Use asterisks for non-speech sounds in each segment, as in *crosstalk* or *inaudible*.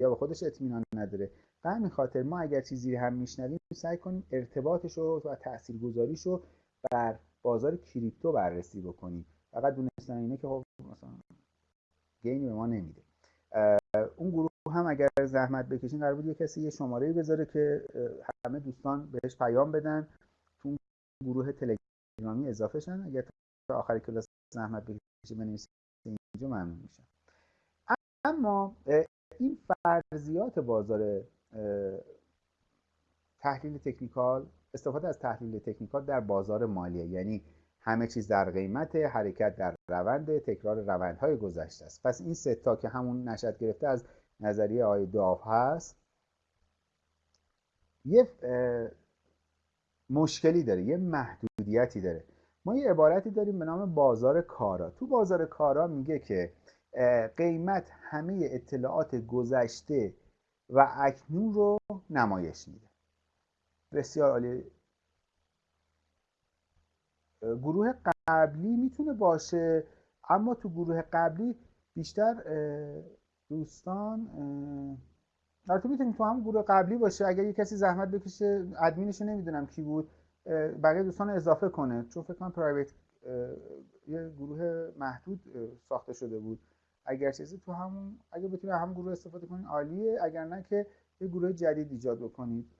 یا به خودش اطمینان نداره. به همین خاطر ما اگر چیزی هم میشنویم سعی کنیم ارتباطش رو و تاثیرگذاریش رو بر بازار کریپتو بررسی بکنیم. فقط دونستن اینه که خب مثلا گینی به ما نمیده. اون گروه هم اگر زحمت بکشین قرار بود یه کسی یه شماره بذاره که همه دوستان بهش پیام بدن. تو گروه تلگرامی اضافه شن. اگر تا آخر کلاس زحمت بکشین بنویسین اینجا ممنون میشم. اما این فرضیات بازار تحلیل تکنیکال استفاده از تحلیل تکنیکال در بازار مالیه. یعنی همه چیز در قیمت حرکت در روند تکرار روندهای گذشته است. پس این ستا که همون نشد گرفته از نظریه آقای داف هست یه مشکلی داره یه محدودیتی داره. ما یه عبارتی داریم به نام بازار کارا. تو بازار کارا میگه که قیمت همه اطلاعات گذشته و اکنون رو نمایش میده. بسیار عالی. گروه قبلی می‌تونه باشه اما تو گروه قبلی بیشتر دوستان البته می‌تونیم تو هم گروه قبلی باشه. اگر یه کسی زحمت بکشه ادمینشو نمی‌دونم کی بود بقیه دوستان اضافه کنه. چون فکر کنم پرایوت یه گروه محدود ساخته شده بود. اگر چیزی تو همون اگه بتونید هم گروه استفاده کنید عالیه. اگر نه که یه گروه جدید ایجاد بکنید.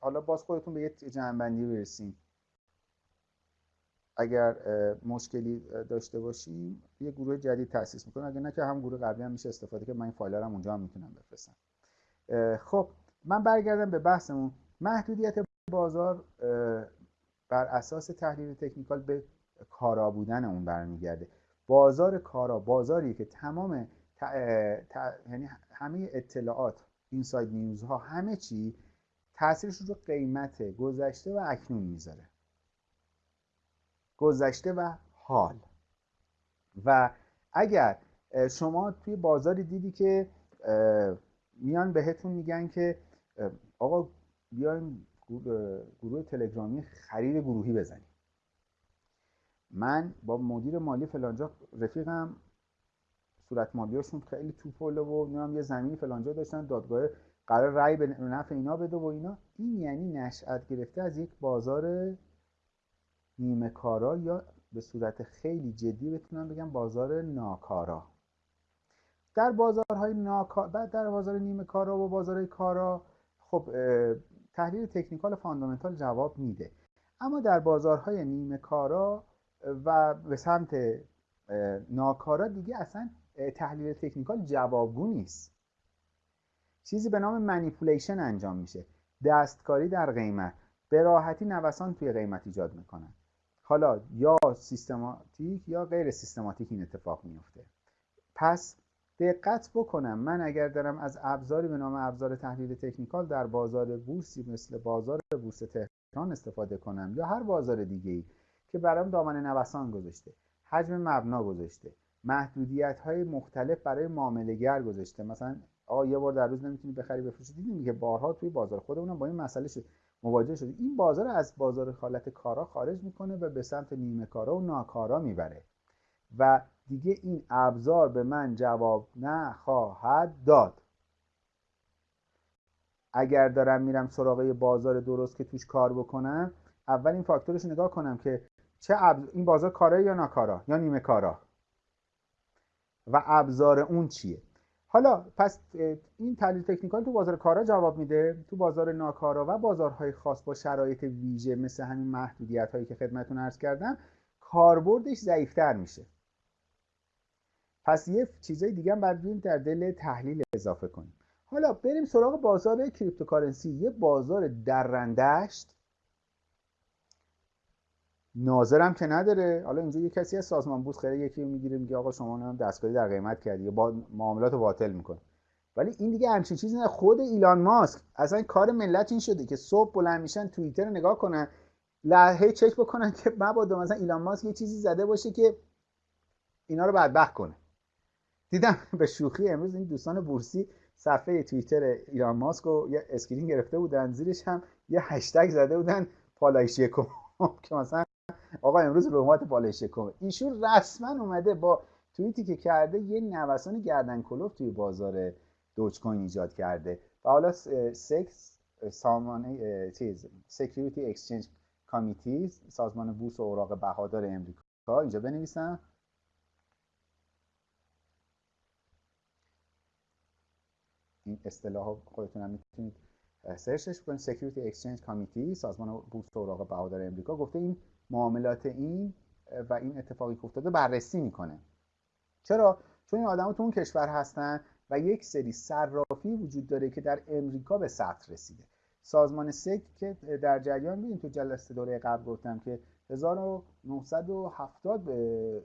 حالا باز خودتون به یه جمعبندی برسیم اگر مشکلی داشته باشیم یه گروه جدید تاسیس می‌کنم. اگر نه که هم گروه قبلی هم میشه استفاده که من این فایل هم اونجا هم می‌تونم بفرستم. خب من برگردم به بحثمون. محدودیت بازار بر اساس تحلیل تکنیکال به کارا بودن اون برمیگرده. بازار کارا بازاری که تمام یعنی همه اطلاعات اینساید نیوزها همه چی تاثیرش رو قیمت گذشته و اکنون می‌ذاره. گذشته و حال. و اگر شما توی بازاری دیدی که میان بهتون میگن که آقا بیایم گروه تلگرامی خرید گروهی بزنیم من با مدیر مالی فلانجا رفیقم صورت مالیاشون خیلی توپله و نمی‌دونم یه زمینی فلانجا داشتن دادگاه قرار رأی به نفع اینا بده و اینا. این یعنی نشأت گرفته از یک بازار نیمه کارا یا به صورت خیلی جدی بتونم بگم بازار ناکارا. در بازارهای ناکارا بعد در بازار نیمه کارا و بازار کارا خب تحلیل technical fundamental جواب میده. اما در بازارهای نیمه کارا و به سمت ناکارا دیگه اصلا تحلیل technical جوابگو نیست. چیزی به نام manipulation انجام میشه. دستکاری در قیمت. به راحتی نوسان توی قیمت ایجاد می‌کنن. حالا یا سیستماتیک یا غیر سیستماتیک این اتفاق میفته پس دقت بکنم. من اگر دارم از ابزاری به نام ابزار تحلیل تکنیکال در بازار بورسی مثل بازار بورس تهران استفاده کنم یا هر بازار دیگه ای که برام دامن نوسان گذاشته. حجم مبنا گذاشته. محدودیت های مختلف برای معاملهگر گذاشته. مثلا آقا یه بار در روز نمی‌تونی بخری بفروشی. دیدیم که بارها توی بازار خودمون با این مسئله شد. مواجه شدیم. این بازار از بازار خالت کارا خارج می‌کنه و به سمت نیمه کارا و ناکارا می‌بره. و دیگه این ابزار به من جواب نخواهد داد. اگر دارم میرم سراغ بازار درست که توش کار بکنم اول این فاکتورش نگاه کنم که چه این بازار کاره یا ناکارا یا نیمه کارا و ابزار اون چیه؟ حالا پس این تحلیل technical تو بازار کارا جواب میده تو بازار ناکارا و بازارهای خاص با شرایط ویژه مثل همین محدودیت هایی که خدمتون عرض کردم کاربردش ضعیفتر میشه. پس یه چیزای دیگه هم باید در دل تحلیل اضافه کنیم. حالا بریم سراغ بازار cryptocurrency. یه بازار درندشت ناظرم که نداره. حالا اینجا یه کسی از سازمان بورس خیلی یکی می‌گیره میگه آقا شما نام دستکاری در قیمت کردی. با معاملات رو باطل می‌کنه. ولی این دیگه همچین چیزی نه. خود ایلان ماسک اصلا کار ملت این شده که صبح بلند میشن توییتر نگاه کنن لحظه چک بکنن که مبادا مثلا ایلان ماسک یه چیزی زده باشه که اینا رو بدبخت کنه. دیدم به شوخی امروز این دوستان بورسی صفحه توییتر ایلان ماسک رو یه screen گرفته بودن زیرش هم یه هشتگ زده بودن پالایش *laughs* که مثلا آقا امروز رحمت بالای ایشون رسما اومده با توییتی که کرده یه نوسان گردن کلفت توی بازار Dogecoin ایجاد کرده. و حالا سکس سامانه چیز Security Exchange Committee سازمان بورس و اوراق بهادار امریکا. اینجا بنویسم. این اصطلاح خودتون هم می‌تونید search ش کنید Security Exchange Committee سازمان بورس اوراق بهادار امریکا گفته این معاملات این و این اتفاقی که افتاده بررسی می‌کنه. چرا؟ چون این آدم تو اون کشور هستن و یک سری صرافی وجود داره که در امریکا به سطح رسیده. سازمان سک که در جریان بودیم تو جلسه دوره قبل گفتم که 1970 به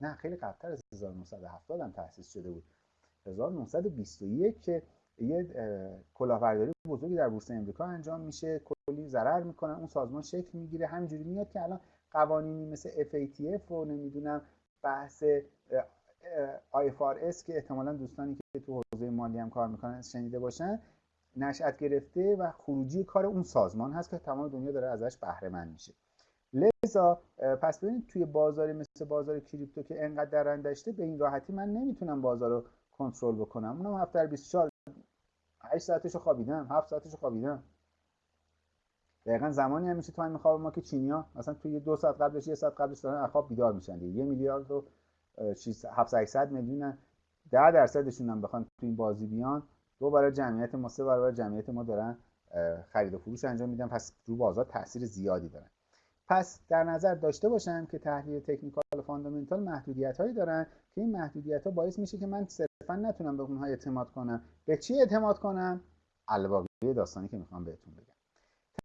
نه خیلی قبلتر از 1970 هم تأسیس شده بود. 1921 که یه کلاهبرداری بزرگی در بورس امریکا انجام میشه کلی ضرر می‌کنن اون سازمان شکل می‌گیره همینجوری میاد که الان قوانینی مثل FATF و نمی‌دونم بحث IFRS که احتمالا دوستانی که تو حوزه مالی هم کار می‌کنن شنیده باشن نشأت گرفته و خروجی کار اون سازمان هست که تمام دنیا داره ازش بهره مند میشه. لذا پس ببینید توی بازاری مثل بازار کریپتو که انقدر درندشته به این راحتی من نمی‌تونم بازار رو کنترل بکنم. اونم هفته 24 8 ساعتش رو خوابیدم 7 ساعتش رو خوابیدم. دقیقا زمانی هم میشه time خواب ما که چینیا مثلا توی دو ساعت قبلش یه ساعت قبلش دارن خواب بیدار میشن دیگه. یه میلیارد و 700 میلیون 10 درصدشون هم بخوان تو این بازی بیان. دو برای جمعیت ما سه برابر جمعیت ما دارن خرید و فروش انجام میدن. پس رو بازار تاثیر زیادی دارن. پس در نظر داشته باشم که تحلیل technical و fundamental محدودیت هایی دارن که این محدودیت ها باعث میشه که من صرفا نتونم به اونها اعتماد کنم. به چی اعتماد کنم؟ الباقی داستانی که می‌خوام بهتون بگم.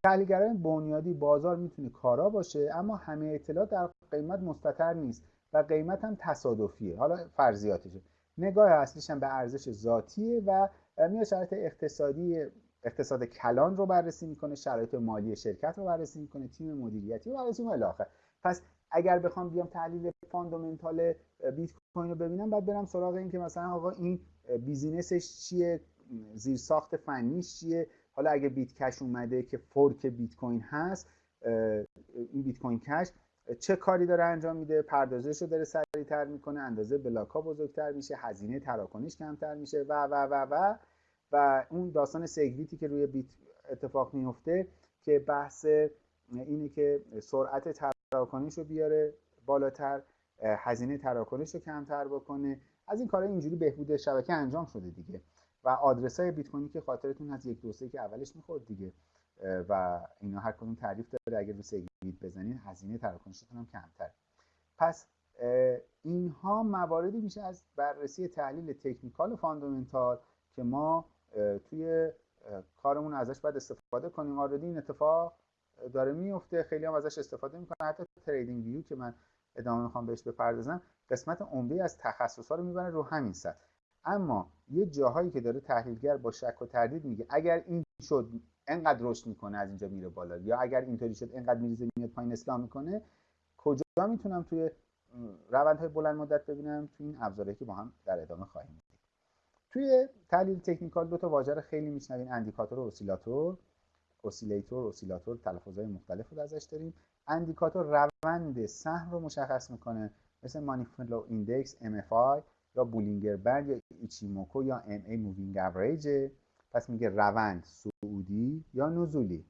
تحلیلگران بنیادی بازار می‌تونه کارا باشه اما همه اطلاعات در قیمت مستتر نیست و قیمت هم تصادفیه. حالا فرضیاتشه نگاه اصلیش هم به ارزش ذاتیه و میاد شرایط اقتصادی اقتصاد کلان رو بررسی می‌کنه شرایط مالی شرکت رو بررسی می‌کنه تیم مدیریتی رو بررسی می‌کنه. الاخر پس اگر بخوام بیام تحلیل fundamental بیت کوین رو ببینم بعد برم سراغ این که مثلا آقا این business ش چیه زیر ساخت فنیش چیه؟ حالا اگه Bit Cash اومده که fork بیت کوین هست این Bitcoin Cash چه کاری داره انجام میده؟ پردازش رو داره سریعتر می‌کنه اندازه block ها بزرگتر میشه هزینه تراکنش کمتر میشه و و و و. و اون داستان SegWit ی که روی بیت اتفاق میفته که بحث اینه که سرعت تراکنش رو بیاره بالاتر هزینه تراکنش رو کمتر بکنه. از این کارهای اینجوری بهبود شبکه انجام شده دیگه. و آدرس های بیت کوینی که خاطرتون از یک دوسته که اولش می‌خورد دیگه. و اینا هر کدوم تعریف داره اگر رو SegWit بزنین هزینه تراکنشتون هم کمتر. پس اینها مواردی میشه از بررسی تحلیل technical و fundamental که ما توی کارمون ازش باید استفاده کنیم. آردی این اتفاق داره میفته. خیلی هم ازش استفاده می‌کنن. حتی تریدینگ ویو که من ادامه می‌خوام بهش بپردازم قسمت عمده از تخصص ها رو می‌بره رو همین سطح. اما یه جاهایی که داره تحلیلگر با شک و تردید میگه اگر این شد انقدر رشد می‌کنه از اینجا میره بالا یا اگر اینطوری شد انقدر میریزه میاد پایین اسلام می‌کنه کجا می‌تونم توی روندهای بلند مدت ببینم؟ توی این ابزاری که با هم در ادامه خواهیم توی تحلیل technical دو تا واژه خیلی میشنوین. indicator و oscillator oscillator oscillator تلفظهای مختلف رو ازش داریم. indicator روند سهم رو مشخص می‌کنه. مثل Money Flow Index MFI یا Bollinger Band یا ایچیموکو یا MA Moving Average. پس میگه روند صعودی یا نزولی.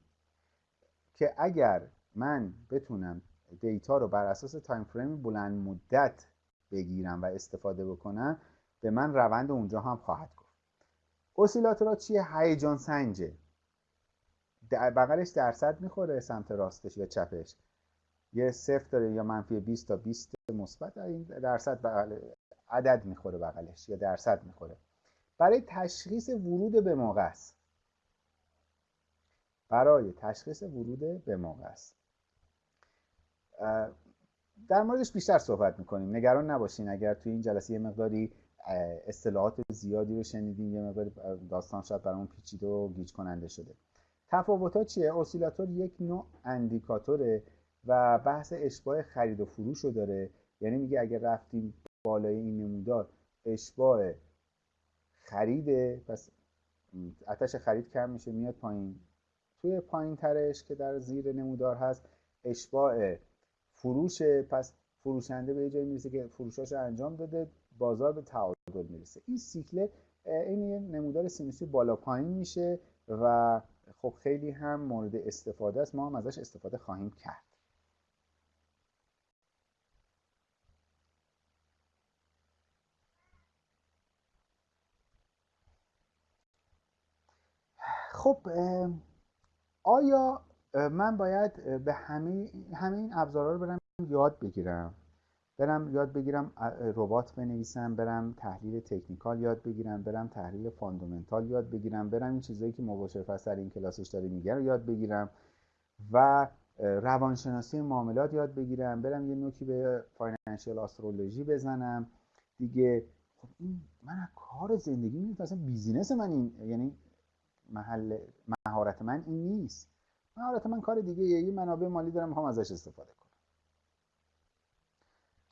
که اگر من بتونم data رو بر اساس time frame بلند مدت بگیرم و استفاده بکنم به من روند اونجا هم خواهد گفت. اسیلاتورها چیه؟ هیجان سنجه. در بغلش درصد می‌خوره سمت راستش یا چپش. یه صفر داره یا منفی 20 تا 20 مثبت این درصد بغل عدد می‌خوره بغلش یا درصد می‌خوره. برای تشخیص ورود به موقع است. برای تشخیص ورود به موقع است. در موردش بیشتر صحبت می‌کنیم. نگران نباشین اگر توی این جلسه یه مقداری اصطلاحات زیادی رو شنیدیم یه مقداری داستان شاید برامون پیچیده و گیج کننده شده. تفاوت ها چیه؟ اسیلاتور یک نوع اندیکاتوره و بحث اشباه خرید و فروش رو داره. یعنی میگه اگر رفتیم بالای این نمودار اشباه خریده پس اتش خرید کم میشه میاد پایین. توی پایین ترش که در زیر نمودار هست اشباه فروش پس فروشنده به یه جایی می‌رسه که فروشاش انجام داده. بازار به تعادل می‌رسه. این سیکل این یه نمودار سینوسی بالا پایین میشه و خب خیلی هم مورد استفاده است. ما هم ازش استفاده خواهیم کرد. خب آیا من باید به همه همه این ابزارها رو برم یاد بگیرم؟ برم یاد بگیرم ربات بنویسم برم تحلیل technical یاد بگیرم برم تحلیل fundamental یاد بگیرم برم این چیزایی که مباشر فصل این کلاسش داره میگه رو یاد بگیرم و روانشناسی معاملات یاد بگیرم برم یه نوکی به financial astrology بزنم. دیگه خب این من کار زندگی می اصلا بیزینس من این یعنی محل مهارت من این نیست. مهارت من کار دیگه یه منابع مالی دارم می‌خوام ازش استفاده کنم.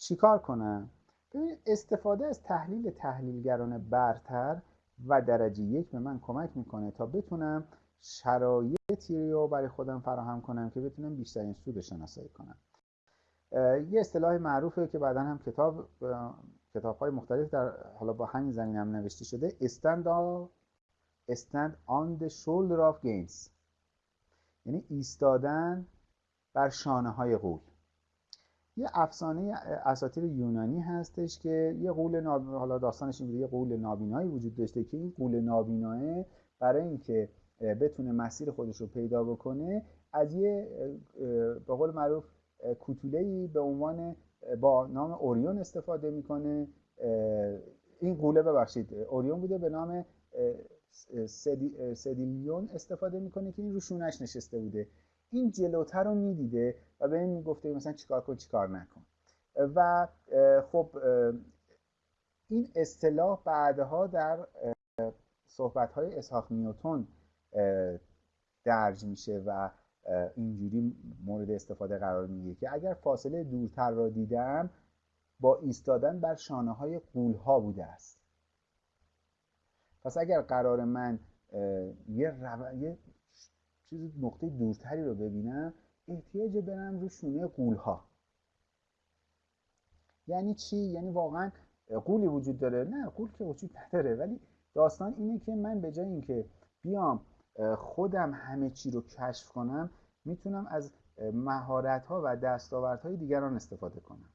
چیکار کنم ببین استفاده از تحلیل تحلیلگران برتر و درجه یک به من کمک می‌کنه تا بتونم شرایطی رو برای خودم فراهم کنم که بتونم بیشترین سود شناسایی کنم. یه اصطلاح معروفه که بعدا هم کتاب کتاب های مختلف در حالا با همین زمین هم نوشته شده stand, stand on the shoulder of gains. یعنی ایستادن بر شانه های قول. یه افسانه اساطیر یونانی هستش که یه قول ناب... حالا داستانش این یه قول نابینایی وجود داشته که این قول نابیناه برای اینکه بتونه مسیر خودش رو پیدا بکنه از یه به قول معروف کوتوله به عنوان با نام اوریون استفاده می‌کنه. این قوله ببخشید اوریون بوده به نام سدیلیون استفاده می‌کنه که این روشونش نشسته بوده. این جلوتر رو می‌دیده و به این می‌گفته مثلا چیکار کن چیکار نکن. و خب این اصطلاح بعدها در صحبت های اسحاق نیوتون درج میشه و اینجوری مورد استفاده قرار می‌گیره که اگر فاصله دورتر را دیدم با ایستادن بر شانه های قول ها بوده است. پس اگر قرار من یه, رو... یه چیز نقطه دورتری رو ببینم احتیاج برم رو شونه قول ها یعنی چی؟ یعنی واقعا قولی وجود داره. نه قول که وجود نداره. ولی داستان اینه که من به جای اینکه بیام خودم همه چی رو کشف کنم می‌تونم از مهارت ها و دستاوردهای دیگران استفاده کنم.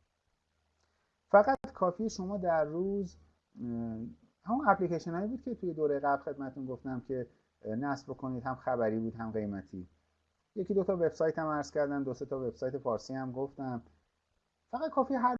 فقط کافی شما در روز همون اپلیکیشن هایی بود که توی دوره قبل خدمتون گفتم که نصب کنید هم خبری بود هم قیمتی. یکی دو تا وبسایت هم عرض کردم دو سه تا وبسایت فارسی هم گفتم. فقط کافی هر